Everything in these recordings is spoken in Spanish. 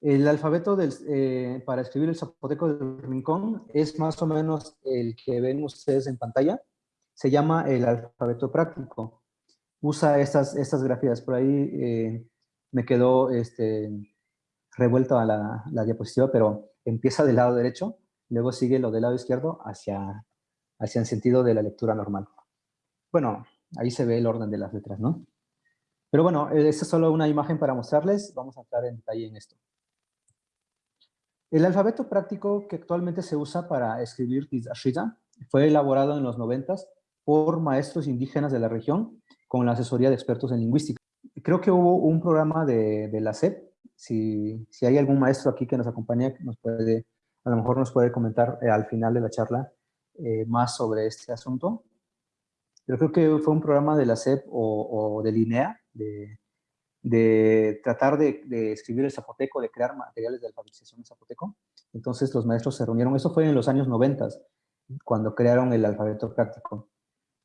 El alfabeto eh, para escribir el zapoteco del rincón es más o menos el que ven ustedes en pantalla. Se llama el alfabeto práctico. Usa estas, estas grafías. Por ahí eh, me quedó este, revuelta la, la diapositiva, pero empieza del lado derecho, luego sigue lo del lado izquierdo hacia, hacia el sentido de la lectura normal. Bueno, ahí se ve el orden de las letras, ¿no? Pero bueno, eh, esta es solo una imagen para mostrarles. Vamos a entrar en detalle en esto. El alfabeto práctico que actualmente se usa para escribir Tizashita fue elaborado en los 90 por maestros indígenas de la región con la asesoría de expertos en lingüística. Creo que hubo un programa de, la SEP. Si, hay algún maestro aquí que nos acompañe, nos puede, a lo mejor nos puede comentar eh, al final de la charla eh, más sobre este asunto. Yo creo que fue un programa de la SEP o, o de LINEA, de, de tratar de, escribir el zapoteco, de crear materiales de alfabetización en zapoteco. Entonces los maestros se reunieron, eso fue en los años 90, cuando crearon el alfabeto práctico.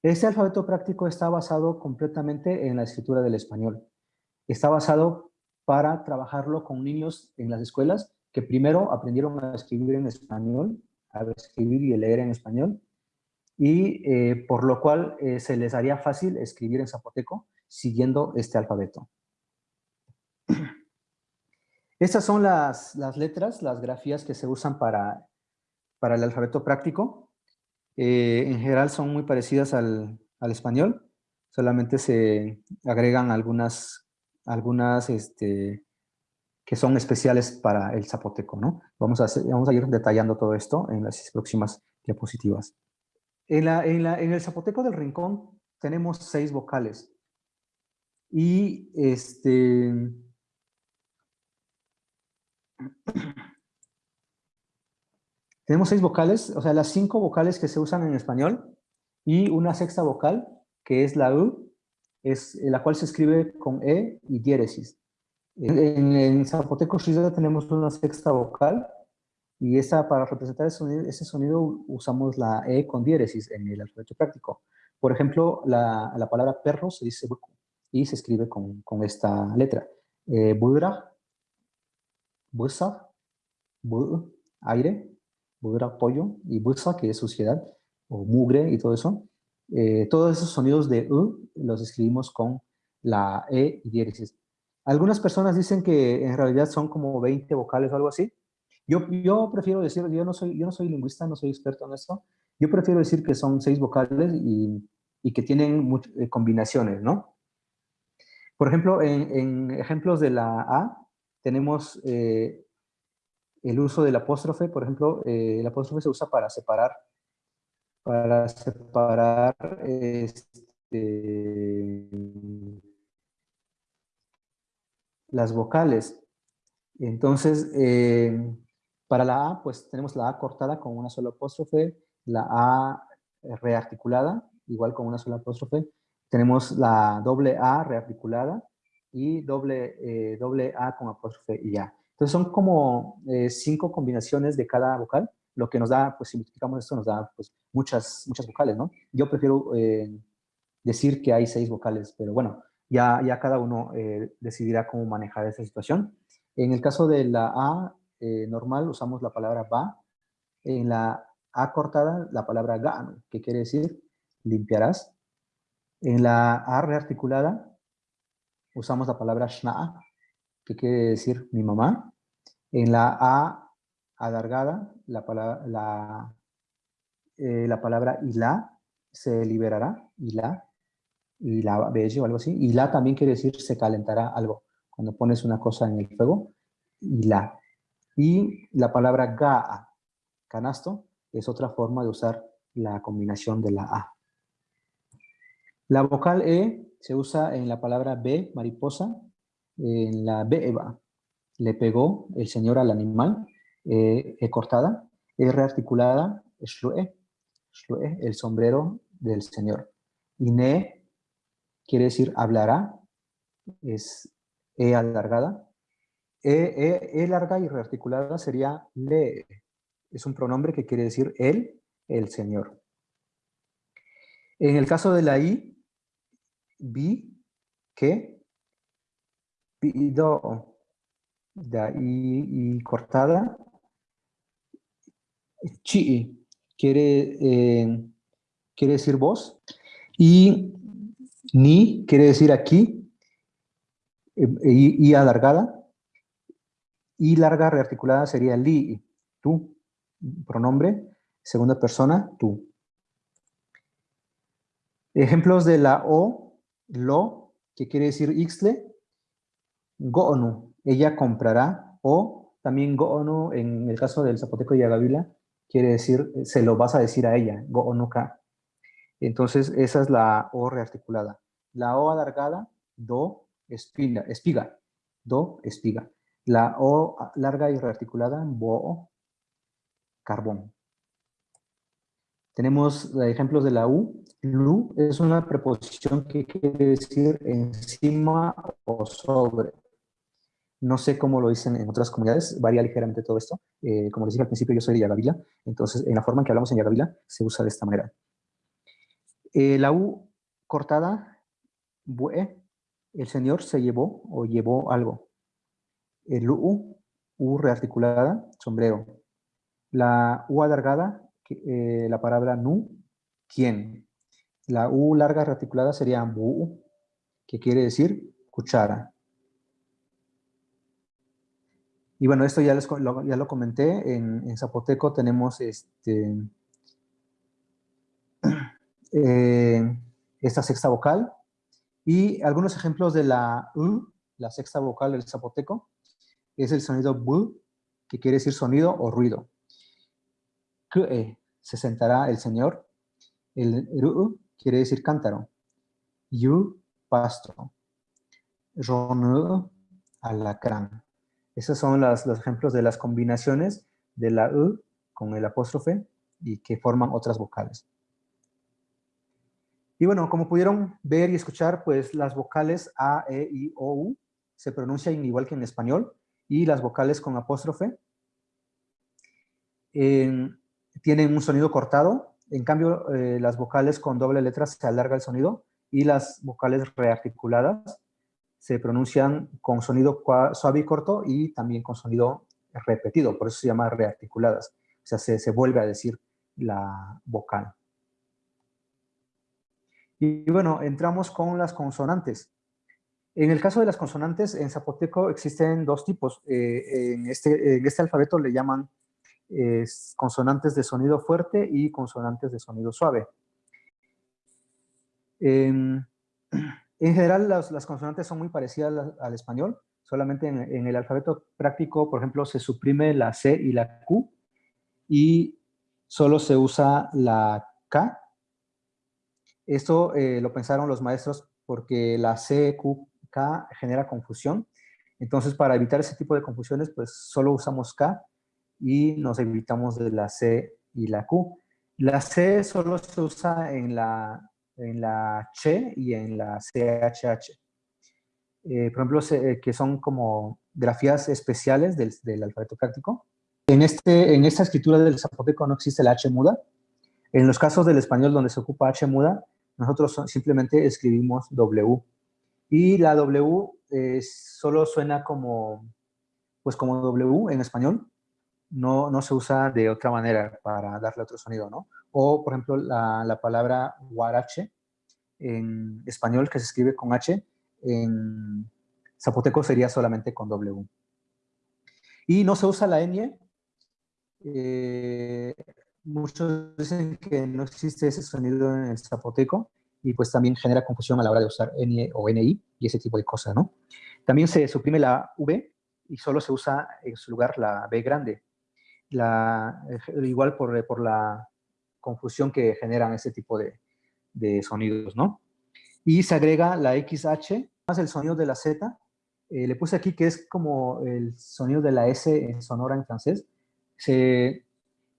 Este alfabeto práctico está basado completamente en la escritura del español. Está basado para trabajarlo con niños en las escuelas que primero aprendieron a escribir en español, a escribir y leer en español, y eh, por lo cual eh, se les haría fácil escribir en zapoteco siguiendo este alfabeto. Estas son las, letras, las grafías que se usan para, para el alfabeto práctico. Eh, en general son muy parecidas al, español, solamente se agregan algunas, algunas este, que son especiales para el zapoteco, ¿no? Vamos a, vamos a ir detallando todo esto en las próximas diapositivas. En, en el zapoteco del rincón tenemos seis vocales. Y este, tenemos seis vocales, o sea, las cinco vocales que se usan en español y una sexta vocal, que es la U, es, la cual se escribe con E y diéresis. En, zapoteco tenemos una sexta vocal y esa, para representar ese sonido, usamos la E con diéresis en el alfabeto práctico. Por ejemplo, la, la palabra perro se dice y se escribe con, con esta letra. Eh, budra, busa, aire, budra, pollo, y busa, que es suciedad, o mugre y todo eso. Eh, todos esos sonidos de U los escribimos con la E y diéresis. Algunas personas dicen que en realidad son como 20 vocales o algo así. Yo, yo prefiero decir, yo no, soy, yo no soy lingüista, no soy experto en eso. Yo prefiero decir que son seis vocales y, y que tienen eh, combinaciones, ¿no? Por ejemplo, en, ejemplos de la A, tenemos eh, el uso del apóstrofe. Por ejemplo, eh, el apóstrofe se usa para separar, para separar este, las vocales. Entonces, eh, para la A, pues tenemos la A cortada con una sola apóstrofe, la A rearticulada, igual con una sola apóstrofe, tenemos la doble A rearticulada y doble, eh, doble A con apóstrofe y A. Entonces son como eh, cinco combinaciones de cada vocal, lo que nos da, pues si multiplicamos esto, nos da pues, muchas, muchas vocales, ¿no? Yo prefiero eh, decir que hay seis vocales, pero bueno, ya, ya cada uno decidirá cómo manejar esa situación. En el caso de la A normal usamos la palabra va, en la A cortada la palabra ga, que quiere decir limpiarás, en la A rearticulada usamos la palabra shna'a, que quiere decir mi mamá. En la A alargada, la palabra, la, eh, la palabra ilá se liberará, ilá, la bello o algo así. Ilá también quiere decir se calentará algo. Cuando pones una cosa en el fuego, ilá. Y la palabra ga'a, canasto, es otra forma de usar la combinación de la A. La vocal E se usa en la palabra B, mariposa, en la B, Eva. Le pegó el Señor al animal, E, e cortada, E rearticulada, shlue, shlue, el sombrero del Señor. Y Ne quiere decir hablará, es E alargada. E, e, e larga y rearticulada sería Le, es un pronombre que quiere decir él, el Señor. En el caso de la I, bi, que, pido, la I, cortada. Chi quiere, eh, quiere decir vos. Y ni quiere decir aquí. Eh, y, alargada. Y larga rearticulada sería li, tú. Pronombre, segunda persona, tú. Ejemplos de la O, lo, que quiere decir ixle, go'onu, ella comprará, o también go'onu, en el caso del zapoteco Yagavila, quiere decir, se lo vas a decir a ella, go'onuka. Entonces, esa es la O rearticulada. La O alargada, do, espiga, espiga, do, espiga. La O larga y rearticulada, bo, carbón. Tenemos ejemplos de la U. Lu es una preposición que quiere decir encima o sobre. No sé cómo lo dicen en otras comunidades, varía ligeramente todo esto. Eh, como les dije al principio, yo soy de Yagavila, entonces en la forma en que hablamos en Yagavila se usa de esta manera. Eh, la U cortada, bue, el señor se llevó o llevó algo. El U, U rearticulada, sombrero. La U alargada, eh, la palabra nu, quién. La U larga rearticulada sería bu, que quiere decir cuchara. Y bueno, esto ya, lo, ya lo comenté, en, zapoteco tenemos este, eh, esta sexta vocal y algunos ejemplos de la U, la sexta vocal del zapoteco, es el sonido bu, que quiere decir sonido o ruido. Que se sentará el Señor. El ru quiere decir cántaro. Yu, pasto. Ronu, alacrán. Esos son los ejemplos de las combinaciones de la U con el apóstrofe y que forman otras vocales. Y bueno, como pudieron ver y escuchar, pues las vocales A, E, I, O, U se pronuncian igual que en español y las vocales con apóstrofe tienen un sonido cortado, en cambio eh, las vocales con doble letra se alarga el sonido y las vocales rearticuladas se pronuncian con sonido suave y corto y también con sonido repetido, por eso se llama rearticuladas, o sea, se, vuelve a decir la vocal. Y bueno, entramos con las consonantes. En el caso de las consonantes, en zapoteco existen dos tipos. Eh, en, este, en, este, alfabeto le llaman consonantes de sonido fuerte y consonantes de sonido suave. En, general, las, consonantes son muy parecidas al, español, solamente en, el alfabeto práctico, por ejemplo, se suprime la C y la Q y solo se usa la K. Esto eh, lo pensaron los maestros porque la C, Q, K genera confusión. Entonces, para evitar ese tipo de confusiones, pues solo usamos K y nos evitamos de la C y la Q. La C solo se usa en la, en la CH y en la CHH. Eh, por ejemplo, eh, que son como grafías especiales del, del, alfabeto práctico. En, este, en esta escritura del zapoteco no existe la H muda. En los casos del español donde se ocupa H muda, nosotros simplemente escribimos W. Y la W eh, solo suena como, pues como W en español, no, no, se usa de otra manera para darle otro sonido, ¿no? O, por ejemplo, la, la, palabra guarache en español que se escribe con H, en zapoteco sería solamente con W. Y no se usa la ñ. Eh, muchos dicen que no existe ese sonido en el zapoteco y pues también genera confusión a la hora de usar ñ o ni y ese tipo de cosas, ¿no? También se suprime la v y solo se usa en su lugar la b grande la, igual por, por, la confusión que generan ese tipo de, sonidos, ¿no? Y se agrega la XH, más el sonido de la Z. Eh, le puse aquí que es como el sonido de la S en sonora en francés.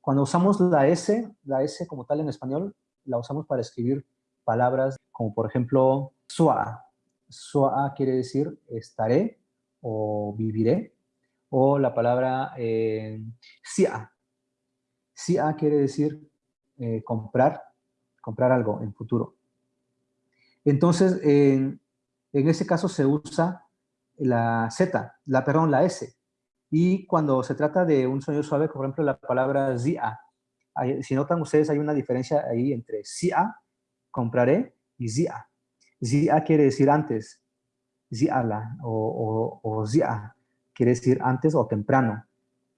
Cuando usamos la S, la S como tal en español, la usamos para escribir palabras como por ejemplo, soa. Soa quiere decir estaré o viviré o la palabra eh, sia. Sia quiere decir eh, comprar, comprar algo en futuro. Entonces, en, ese caso se usa la Z, la, perdón, la S. Y cuando se trata de un sonido suave, por ejemplo, la palabra zia, si notan ustedes, hay una diferencia ahí entre zia, compraré, y zia. Zia quiere decir antes, ziala, o, o, o zia quiere decir antes o temprano.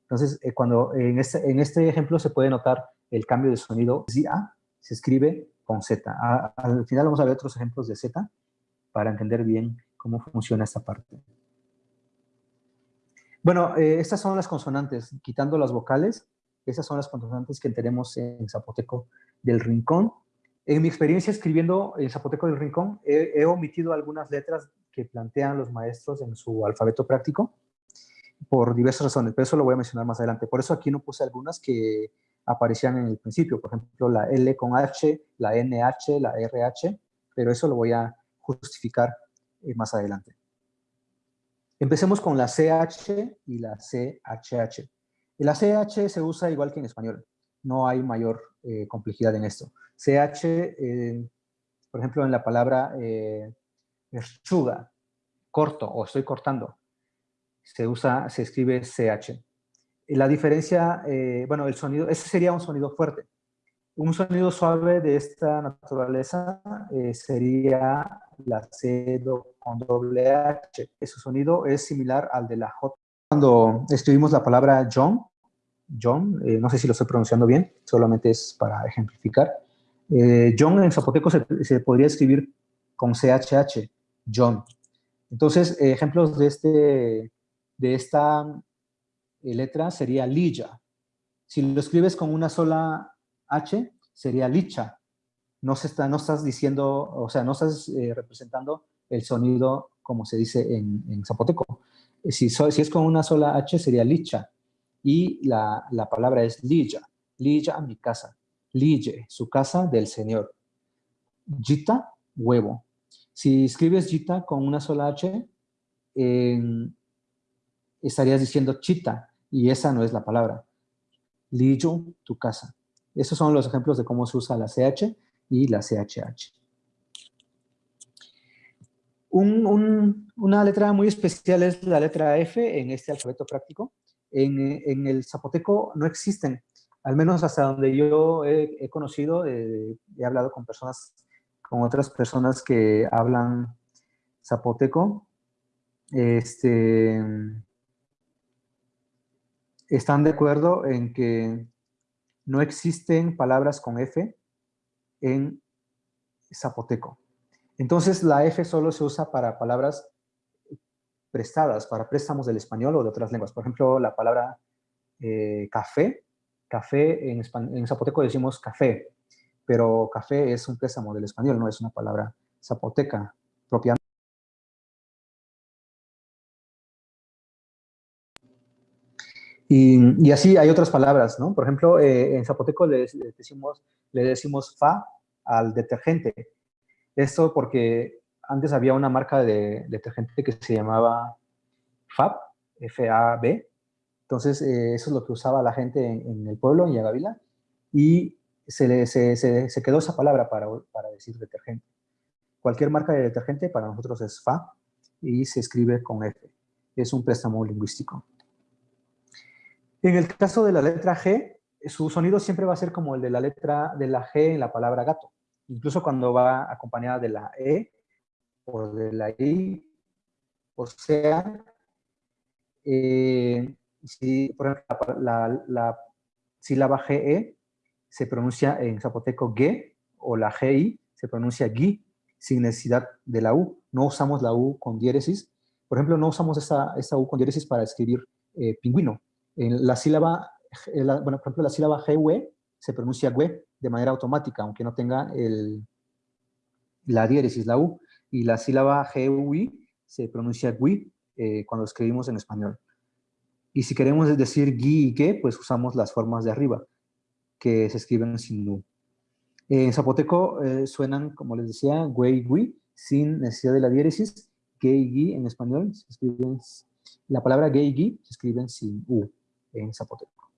Entonces, eh, cuando en este, en este ejemplo se puede notar el cambio de sonido, zia se escribe con Z. al final vamos a ver otros ejemplos de Z para entender bien cómo funciona esta parte. Bueno, eh, estas son las consonantes, quitando las vocales, esas son las consonantes que tenemos en zapoteco del rincón. En mi experiencia escribiendo en zapoteco del rincón, he, omitido algunas letras que plantean los maestros en su alfabeto práctico por diversas razones, pero eso lo voy a mencionar más adelante. Por eso aquí no puse algunas que aparecían en el principio, por ejemplo, la L con H, la NH, la RH, pero eso lo voy a justificar eh, más adelante. Empecemos con la CH y la CHH. La CH se usa igual que en español. No hay mayor eh, complejidad en esto. CH, eh, por ejemplo, en la palabra eh, corto o estoy cortando, se usa, se escribe CH. La diferencia, eh, bueno, el sonido, ese sería un sonido fuerte. Un sonido suave de esta naturaleza sería la C con doble H. Ese sonido es similar al de la J. Cuando escribimos la palabra John, John, eh, no sé si lo estoy pronunciando bien, solamente es para ejemplificar. Eh, John en zapoteco se, podría escribir con CHH, John. Entonces, ejemplos de, este, de esta eh, letra sería Lilla. Si lo escribes con una sola H, sería Licha no, se está, no estás diciendo, o sea, no estás eh, representando el sonido como se dice en, zapoteco. Eh, si, es con una sola H sería licha y la, palabra es lilla, lilla mi casa, lille, su casa del Señor. Jita, huevo. Si escribes jita con una sola H, estarías diciendo chita y esa no es la palabra. Lillo, tu casa. Esos son los ejemplos de cómo se usa la CH y la CHH. una letra muy especial es la letra F en este alfabeto práctico. En, el zapoteco no existen, al menos hasta donde yo he, conocido, eh, he hablado con personas, con otras personas que hablan zapoteco, este, están de acuerdo en que no existen palabras con F en zapoteco. Entonces, la F solo se usa para palabras prestadas, para préstamos del español o de otras lenguas. Por ejemplo, la palabra eh, café. Café, en, en zapoteco decimos café, pero café es un préstamo del español, no es una palabra zapoteca propiamente. Y, así hay otras palabras, ¿no? Por ejemplo, eh, en zapoteco le, decimos, le decimos fa al detergente. Esto porque antes había una marca de detergente que se llamaba FAB, F-A-B. Entonces, eh, eso es lo que usaba la gente en, el pueblo, en Yagavila, y se, se, quedó esa palabra para, para, decir detergente. Cualquier marca de detergente para nosotros es FA y se escribe con F. Es un préstamo lingüístico. En el caso de la letra G, su sonido siempre va a ser como el de la letra de la G en la palabra gato incluso cuando va acompañada de la E o de la I, o sea, eh, si, por ejemplo, la, la, sílaba GE se pronuncia en zapoteco GE o la GI se pronuncia GI sin necesidad de la U. No usamos la U con diéresis. Por ejemplo, no usamos esta, esta U con diéresis para escribir eh, pingüino. La sílaba, bueno, por ejemplo, la sílaba GUE se pronuncia GUE de manera automática, aunque no tenga la diéresis, la U, y la sílaba GUI se pronuncia GUI eh, cuando escribimos en español. Y si queremos decir GUI y GUE, pues usamos las formas de arriba, que se escriben sin U. En zapoteco eh, suenan, como les decía, GUE y GUI, sin necesidad de la diéresis. GUE y GUI en español se escriben, la palabra GUE y GUI se escriben sin U en zapoteco.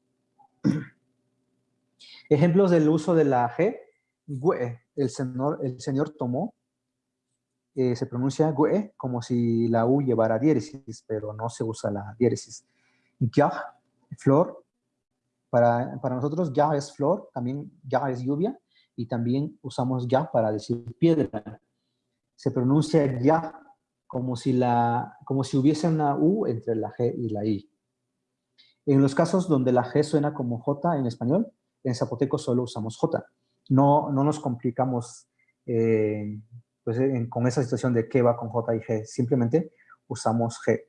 Ejemplos del uso de la G, el señor, el señor tomó, eh, se pronuncia gue como si la U llevara diéresis, pero no se usa la diéresis. ya, flor. Para, para nosotros ya es flor, también ya es lluvia, y también usamos ya para decir piedra. Se pronuncia ya como si, la, como si hubiese una U entre la G y la I. En los casos donde la G suena como J en español, en zapoteco solo usamos J. No, no nos complicamos eh, pues, con esa situación de qué va con J y G. Simplemente usamos G.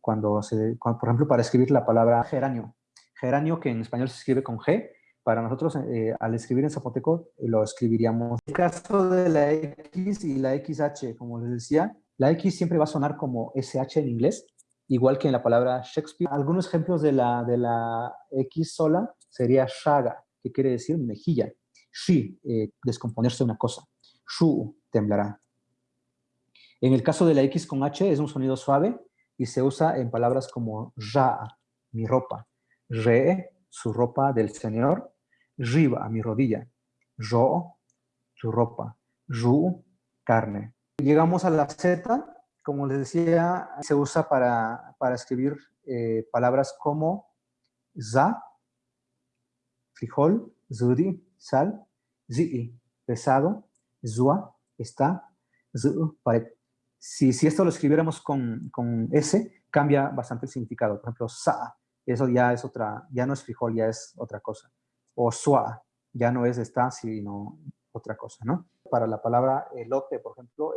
Cuando, se, por ejemplo, para escribir la palabra geranio. Geranio, que en español se escribe con G, para nosotros, eh, al escribir en zapoteco, lo escribiríamos. En el caso de la X y la XH, como les decía, la X siempre va a sonar como SH en inglés, igual que en la palabra Shakespeare. Algunos ejemplos de la, de la X sola sería shaga, que quiere decir mejilla. Shi, eh, descomponerse una cosa. Shu, temblará. En el caso de la X con H es un sonido suave y se usa en palabras como ya, mi ropa, re, su ropa del Señor, riba, mi rodilla, yo, su ropa, ru, carne. Llegamos a la Z, como les decía, se usa para, para escribir eh, palabras como za, frijol, zuri, sal, zi, pesado, zua, está, zu, Si, si esto lo escribiéramos con, con S, cambia bastante el significado. Por ejemplo, sa, eso ya es otra, ya no es frijol, ya es otra cosa. O sua, ya no es está, sino otra cosa, ¿no? Para la palabra elote, por ejemplo,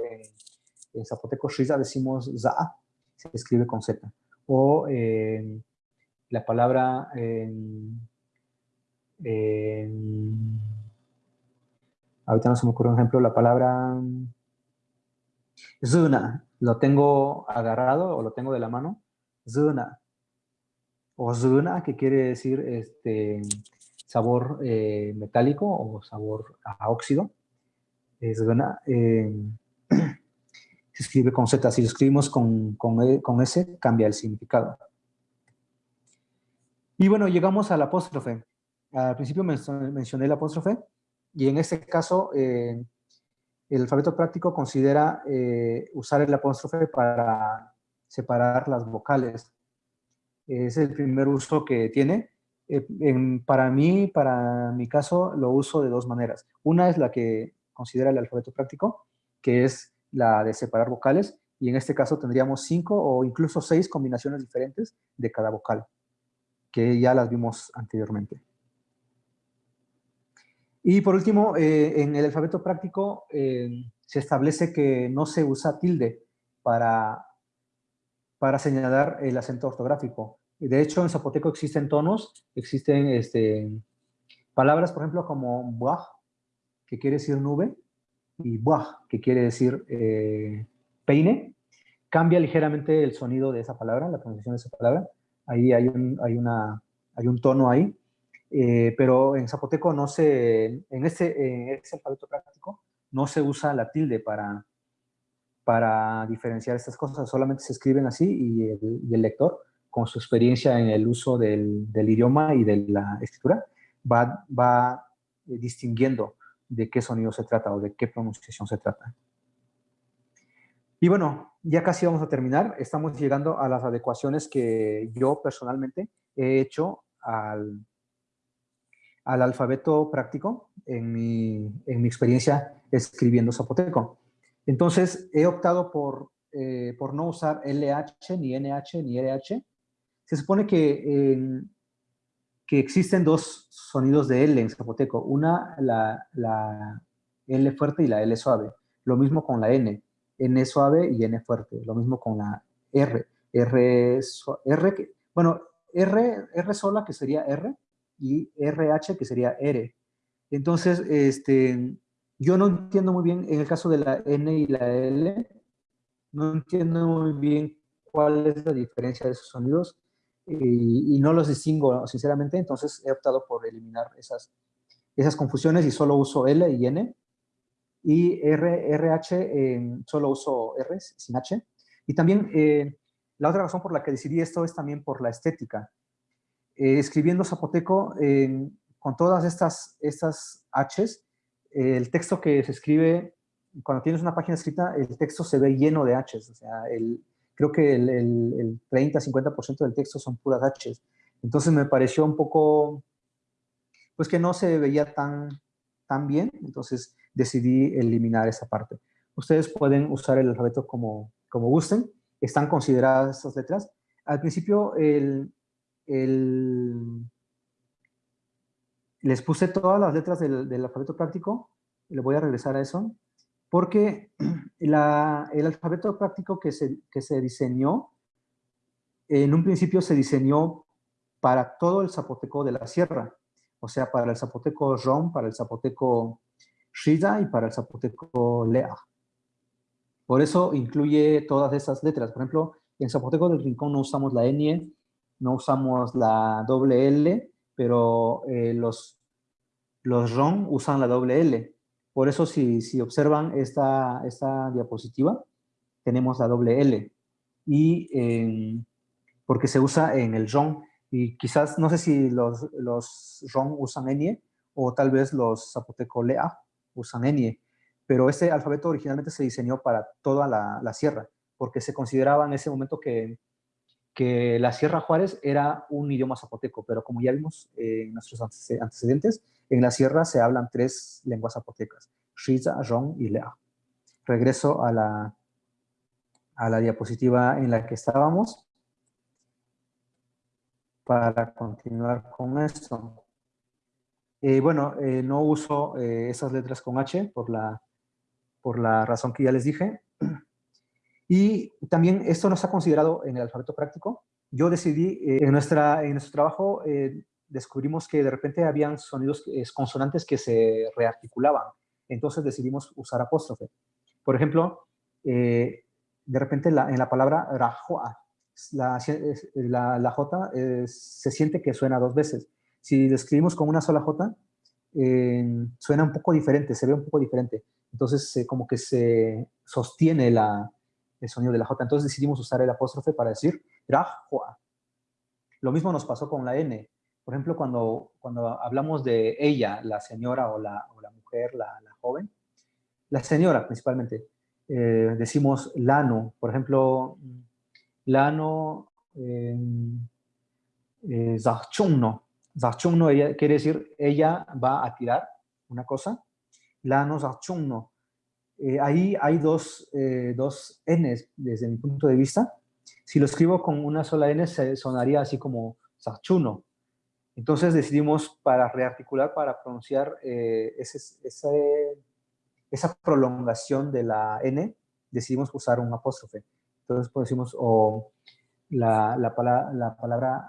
en, zapoteco shiza decimos za, se escribe con Z. O la palabra ahorita no se me ocurre un ejemplo, la palabra zuna, lo tengo agarrado o lo tengo de la mano, zuna. O zuna, que quiere decir este, sabor eh, metálico o sabor a óxido. Es eh, se escribe con Z. Si lo escribimos con, con, e, con S, cambia el significado. Y bueno, llegamos al apóstrofe. Al principio mencioné el apóstrofe y en este caso eh, el alfabeto práctico considera eh, usar el apóstrofe para separar las vocales. Es el primer uso que tiene. Eh, para mí, para mi caso, lo uso de dos maneras. Una es la que considera el alfabeto práctico, que es la de separar vocales, y en este caso tendríamos cinco o incluso seis combinaciones diferentes de cada vocal, que ya las vimos anteriormente. Y por último, eh, en el alfabeto práctico eh, se establece que no se usa tilde para, para señalar el acento ortográfico. De hecho, en zapoteco existen tonos, existen este, palabras, por ejemplo, como buaj, que quiere decir nube, y buaj, que quiere decir eh, peine. Cambia ligeramente el sonido de esa palabra, la pronunciación de esa palabra. Ahí hay un, hay una, hay un tono ahí. Eh, pero en zapoteco no se, en este, alfabeto práctico, no se usa la tilde para, para diferenciar estas cosas, solamente se escriben así y el, lector, con su experiencia en el uso del, idioma y de la escritura, va, va eh, distinguiendo de qué sonido se trata o de qué pronunciación se trata. Y bueno, ya casi vamos a terminar. Estamos llegando a las adecuaciones que yo personalmente he hecho al, al alfabeto práctico en mi, en mi experiencia escribiendo zapoteco. Entonces, he optado por, eh, por no usar LH, ni NH, ni RH. Se supone que, que existen dos sonidos de L en zapoteco. Una, la, la L fuerte y la L suave. Lo mismo con la N. N suave y N fuerte. Lo mismo con la R. R, R bueno, R, R sola, que sería R, y RH, que sería R. Entonces, este, yo no entiendo muy bien, en el caso de la N y la L, no entiendo muy bien cuál es la diferencia de esos sonidos y, no los distingo, sinceramente, entonces he optado por eliminar esas, esas confusiones y solo uso L y N. Y R, RH, solo uso R sin H. Y también, eh, la otra razón por la que decidí esto es también por la estética. Eh, escribiendo zapoteco con todas estas, estas Hs, el texto que se escribe, cuando tienes una página escrita, el texto se ve lleno de Hs, o sea, el, creo que el, el, 30-50% del texto son puras H. Entonces me pareció un poco, pues que no se veía tan, tan bien, entonces decidí eliminar esa parte. Ustedes pueden usar el alfabeto como, como gusten, están consideradas estas letras. Al principio el, el, les puse todas las letras del, del alfabeto práctico, le voy a regresar a eso, porque el alfabeto práctico que se, que se diseñó, en un principio se diseñó para todo el zapoteco de la sierra, o sea, para el zapoteco Rom, para el zapoteco Shida y para el zapoteco Lea. Por eso incluye todas esas letras. Por ejemplo, en zapoteco del rincón no usamos la N, no usamos la doble L, pero eh, los, los ROM usan la doble L. Por eso, si, observan esta, diapositiva, tenemos la doble L. Y porque se usa en el ROM. Y quizás, no sé si los, los ROM usan N o tal vez los zapoteco LEA usan N. Pero este alfabeto originalmente se diseñó para toda la, la sierra, porque se consideraba en ese momento que que la Sierra Juárez era un idioma zapoteco, pero como ya vimos en nuestros antecedentes, en la sierra se hablan tres lenguas zapotecas, Shiza, Rong y Lea. Regreso a la, a la diapositiva en la que estábamos para continuar con esto. Eh, bueno, eh, no uso eh, esas letras con H por la, por la razón que ya les dije. Y también esto no está considerado en el alfabeto práctico. Yo decidí, en, nuestra, en nuestro trabajo, descubrimos que de repente habían sonidos consonantes que se rearticulaban. Entonces decidimos usar apóstrofe. Por ejemplo, eh, de repente la, en la palabra rajoa, la, la, la J se siente que suena dos veces. Si lo escribimos con una sola J, suena un poco diferente, se ve un poco diferente. Entonces, como que se sostiene la, el sonido de la J. Entonces decidimos usar el apóstrofe para decir Rajua. Lo mismo nos pasó con la N. Por ejemplo, cuando, cuando hablamos de ella, la señora o la, o la mujer, la, la, joven, la señora principalmente, eh, decimos lano. Por ejemplo, lano eh, eh, ella, quiere decir ella va a tirar una cosa. Lano zachungno eh, ahí hay dos, eh, dos Ns desde mi punto de vista. Si lo escribo con una sola N, se sonaría así como Sachuno. Entonces decidimos para rearticular, para pronunciar eh, esa prolongación de la N, decidimos usar un apóstrofe. Entonces pues, decimos, o la, la, la palabra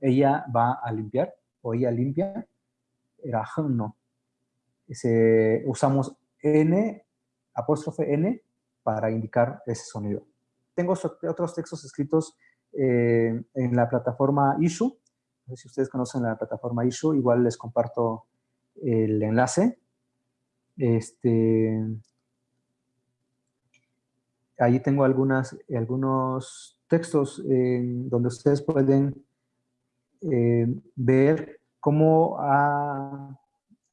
ella va a limpiar, o ella limpia, no usamos N, apóstrofe N, para indicar ese sonido. Tengo otros textos escritos eh, en la plataforma Issue. No sé si ustedes conocen la plataforma Issue, igual les comparto el enlace. Este, ahí tengo algunas, algunos textos donde ustedes pueden eh, ver cómo ha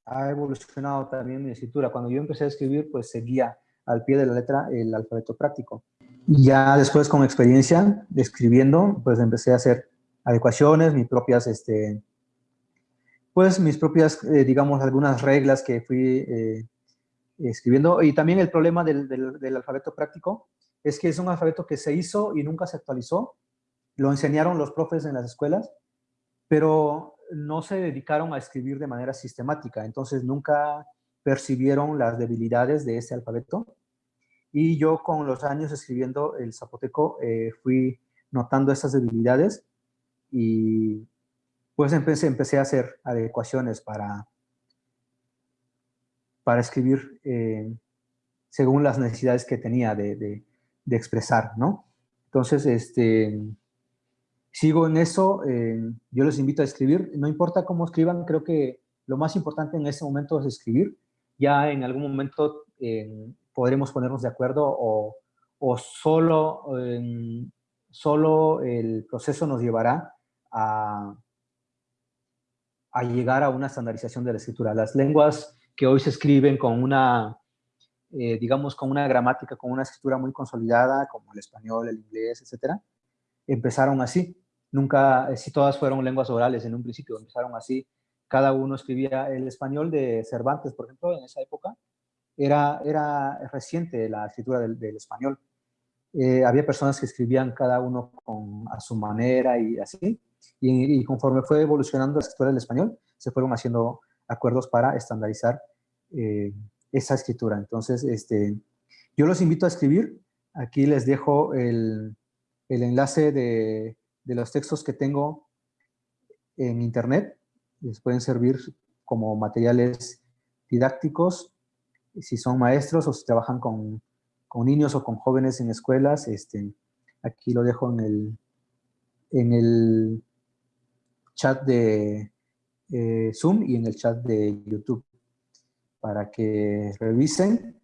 ha evolucionado también mi escritura. Cuando yo empecé a escribir, pues seguía al pie de la letra el alfabeto práctico. Ya después, con experiencia, escribiendo, pues empecé a hacer adecuaciones, mis propias, este, pues mis propias, eh, digamos, algunas reglas que fui eh, escribiendo. Y también el problema del, del alfabeto práctico es que es un alfabeto que se hizo y nunca se actualizó. Lo enseñaron los profes en las escuelas, pero no se dedicaron a escribir de manera sistemática, entonces nunca percibieron las debilidades de ese alfabeto. Y yo con los años escribiendo el zapoteco eh, fui notando esas debilidades y pues empecé, empecé a hacer adecuaciones para, para escribir eh, según las necesidades que tenía de, de expresar, ¿no? Entonces, este, sigo en eso, eh, yo les invito a escribir, no importa cómo escriban, creo que lo más importante en este momento es escribir, ya en algún momento podremos ponernos de acuerdo o, o solo, solo el proceso nos llevará a, a llegar a una estandarización de la escritura. Las lenguas que hoy se escriben con una eh, digamos, con una gramática, con una escritura muy consolidada, como el español, el inglés, etcétera, empezaron así. Nunca, eh, si todas fueron lenguas orales en un principio, empezaron así. Cada uno escribía el español de Cervantes, por ejemplo, en esa época. Era, era reciente la escritura del, español. Eh, había personas que escribían cada uno con, a su manera y así. Y, conforme fue evolucionando la escritura del español, se fueron haciendo acuerdos para estandarizar eh, esa escritura. Entonces, este, yo los invito a escribir. Aquí les dejo el, el enlace de, de, los textos que tengo en internet. Les pueden servir como materiales didácticos, si son maestros o si trabajan con, con niños o con jóvenes en escuelas. Este, aquí lo dejo en el, en el chat de eh, Zoom y en el chat de YouTube para que revisen.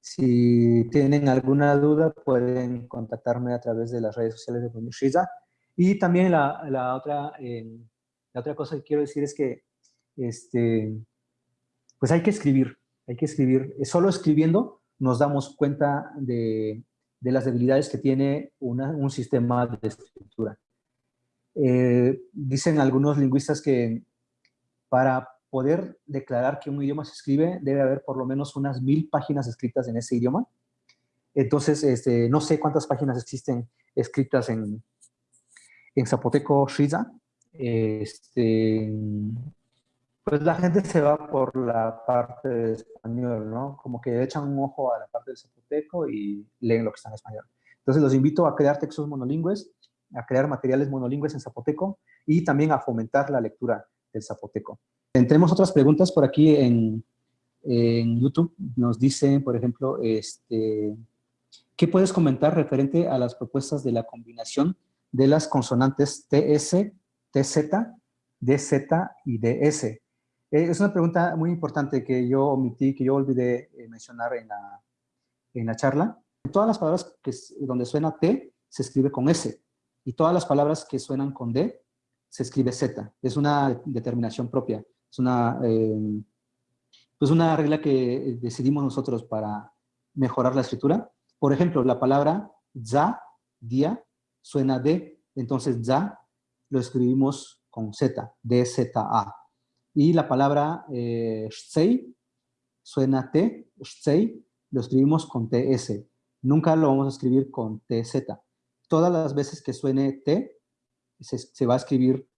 Si tienen alguna duda, pueden contactarme a través de las redes sociales de Shiza. Y también la, la otra, eh, la otra cosa que quiero decir es que este, pues hay que escribir, hay que escribir. Solo escribiendo nos damos cuenta de, las debilidades que tiene un sistema de escritura. Eh, dicen algunos lingüistas que para poder declarar que un idioma se escribe, debe haber por lo menos unas mil páginas escritas en ese idioma. Entonces, este, no sé cuántas páginas existen escritas en, en zapoteco Shiza. Este, pues la gente se va por la parte de español, ¿no? Como que echan un ojo a la parte del zapoteco y leen lo que está en español. Entonces los invito a crear textos monolingües, a crear materiales monolingües en zapoteco y también a fomentar la lectura del zapoteco. Tenemos otras preguntas por aquí en, YouTube. Nos dicen, por ejemplo, este, ¿qué puedes comentar referente a las propuestas de la combinación de las consonantes TS, TZ, DZ y DS? Eh, es una pregunta muy importante que yo omití, que yo olvidé eh, mencionar en la, en la charla. Todas las palabras que, donde suena T se escribe con S y todas las palabras que suenan con D se escribe Z. Es una determinación propia. Es una, eh, una regla que decidimos nosotros para mejorar la escritura. Por ejemplo, la palabra za, día, suena D, entonces za lo escribimos con Z, D-Z-A. Y la palabra eh, suena T, shtsei, lo escribimos con TS. Nunca lo vamos a escribir con TZ. Todas las veces que suene T, se, se va a escribir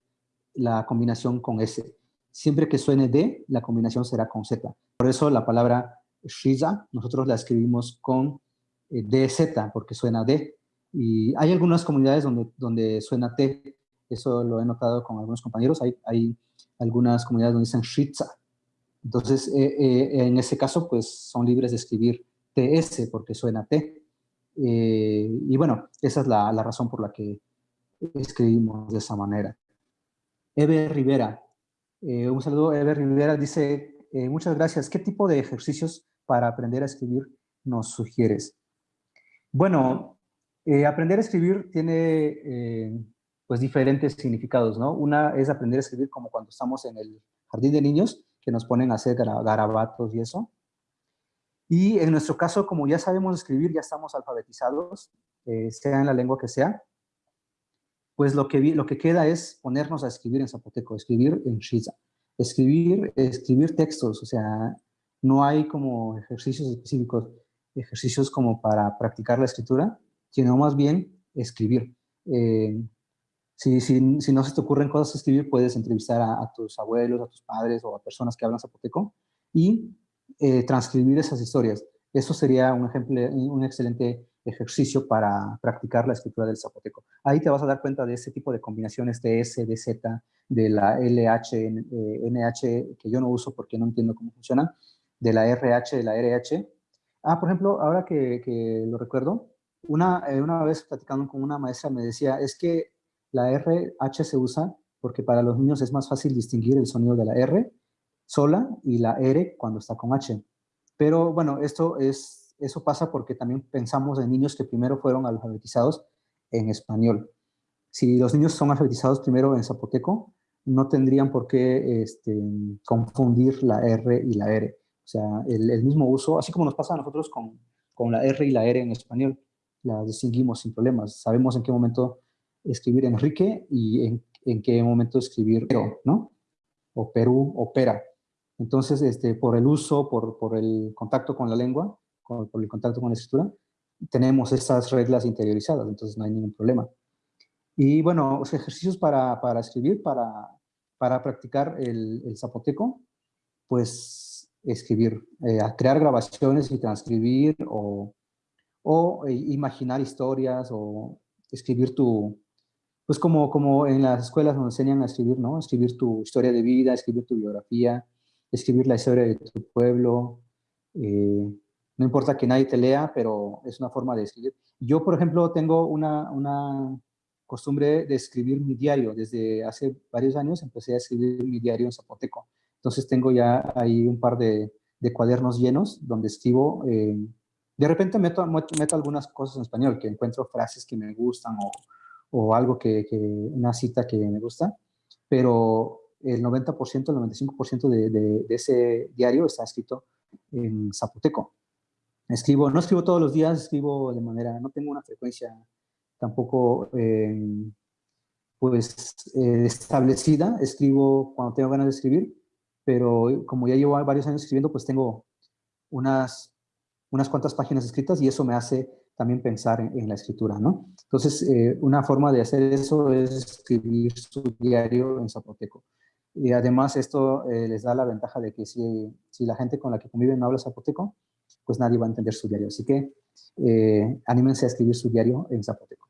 la combinación con S. Siempre que suene D, la combinación será con Z. Por eso la palabra Shiza, nosotros la escribimos con eh, DZ, porque suena D. Y hay algunas comunidades donde, donde suena T, eso lo he notado con algunos compañeros, hay, hay algunas comunidades donde dicen Shiza. Entonces, eh, eh, en ese caso, pues son libres de escribir TS porque suena T. y bueno, esa es la, la razón por la que escribimos de esa manera. Eve Rivera, eh, un saludo, Ever Rivera dice, eh, muchas gracias. ¿Qué tipo de ejercicios para aprender a escribir nos sugieres? Bueno, eh, aprender a escribir tiene pues diferentes significados, ¿no? Una es aprender a escribir como cuando estamos en el jardín de niños, que nos ponen a hacer garabatos y eso. Y en nuestro caso, como ya sabemos escribir, ya estamos alfabetizados, sea en la lengua que sea, pues lo que, lo que queda es ponernos a escribir en zapoteco, escribir en shiza, escribir, escribir textos, o sea, no hay como ejercicios específicos, ejercicios como para practicar la escritura, sino más bien escribir. Eh, si, si, si, no se te ocurren cosas a escribir, puedes entrevistar a, tus abuelos, a tus padres o a personas que hablan zapoteco y eh, transcribir esas historias. Eso sería un ejemplo, un excelente ejercicio para practicar la escritura del zapoteco. Ahí te vas a dar cuenta de ese tipo de combinaciones de S, de Z, de la LH, NH, eh, que yo no uso porque no entiendo cómo funciona, de la RH, de la RH. Ah, por ejemplo, ahora que, lo recuerdo, una, eh, una vez platicando con una maestra me decía, es que la RH se usa porque para los niños es más fácil distinguir el sonido de la R sola y la R cuando está con H. Pero bueno, esto es eso pasa porque también pensamos en niños que primero fueron alfabetizados en español. Si los niños son alfabetizados primero en zapoteco, no tendrían por qué este, confundir la R y la R. O sea, el, mismo uso, así como nos pasa a nosotros con, con la R y la R en español, la distinguimos sin problemas. Sabemos en qué momento escribir Enrique y en, en qué momento escribir Pero, ¿no? O Perú, o Pera. Entonces, este, por el uso, por, por el contacto con la lengua, por el contacto con la escritura, tenemos estas reglas interiorizadas, entonces no hay ningún problema. Y bueno, los ejercicios para, para escribir, para, para practicar el, el zapoteco, pues escribir, eh, crear grabaciones y transcribir o, o eh, imaginar historias o escribir tu, pues como, como en las escuelas nos enseñan a escribir, ¿no? Escribir tu historia de vida, escribir tu biografía, escribir la historia de tu pueblo. Eh, no importa que nadie te lea, pero es una forma de escribir. Yo, por ejemplo, tengo una, una costumbre de escribir mi diario. Desde hace varios años empecé a escribir mi diario en zapoteco. Entonces tengo ya ahí un par de, cuadernos llenos donde escribo, eh, de repente meto, meto algunas cosas en español, que encuentro frases que me gustan o, algo que, una cita que me gusta, pero el 90%, el 95% de, de, ese diario está escrito en zapoteco. Escribo, no escribo todos los días, escribo de manera, no tengo una frecuencia tampoco eh, pues eh, establecida, escribo cuando tengo ganas de escribir, pero como ya llevo varios años escribiendo, pues tengo unas, unas cuantas páginas escritas y eso me hace también pensar en, la escritura, ¿no? Entonces, eh, una forma de hacer eso es escribir su diario en zapoteco. Y además esto eh, les da la ventaja de que si, si, la gente con la que conviven no habla zapoteco, pues nadie va a entender su diario. Así que eh, anímense a escribir su diario en zapoteco.